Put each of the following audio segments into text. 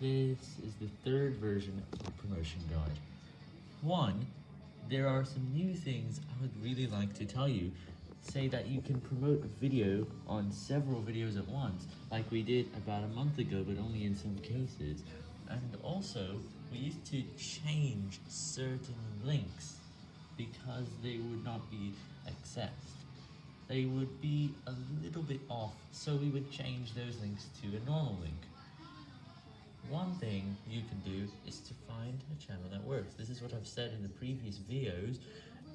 This is the third version of the promotion guide. One, there are some new things I would really like to tell you. Say that you can promote a video on several videos at once, like we did about a month ago, but only in some cases. And also, we used to change certain links because they would not be accessed. They would be a little bit off, so we would change those links to a normal link. One thing you can do is to find a channel that works. This is what I've said in the previous videos,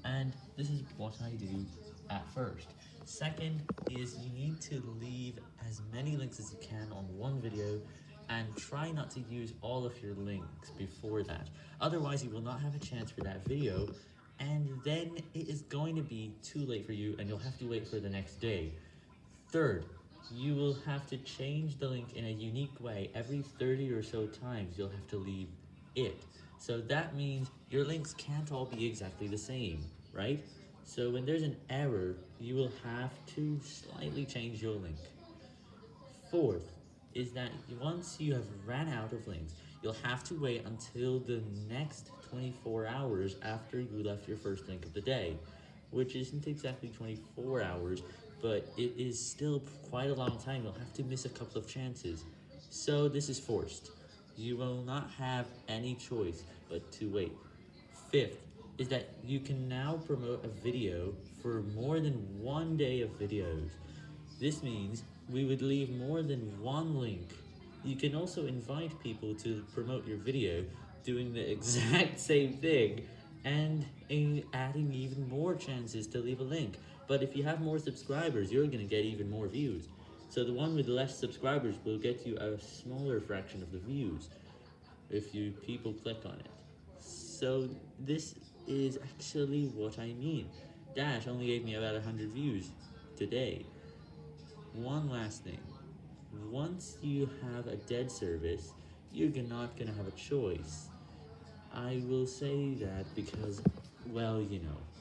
and this is what I do at first. Second is you need to leave as many links as you can on one video, and try not to use all of your links before that. Otherwise, you will not have a chance for that video, and then it is going to be too late for you, and you'll have to wait for the next day. Third, you will have to change the link in a unique way. Every 30 or so times, you'll have to leave it. So that means your links can't all be exactly the same, right? So when there's an error, you will have to slightly change your link. Fourth, is that once you have ran out of links, you'll have to wait until the next 24 hours after you left your first link of the day, which isn't exactly 24 hours, but it is still quite a long time. You'll have to miss a couple of chances. So this is forced. You will not have any choice but to wait. Fifth is that you can now promote a video for more than one day of videos. This means we would leave more than one link. You can also invite people to promote your video doing the exact same thing and adding even more chances to leave a link. But if you have more subscribers, you're going to get even more views. So the one with less subscribers will get you a smaller fraction of the views if you people click on it. So this is actually what I mean. Dash only gave me about 100 views today. One last thing. Once you have a dead service, you're not going to have a choice. I will say that because, well, you know.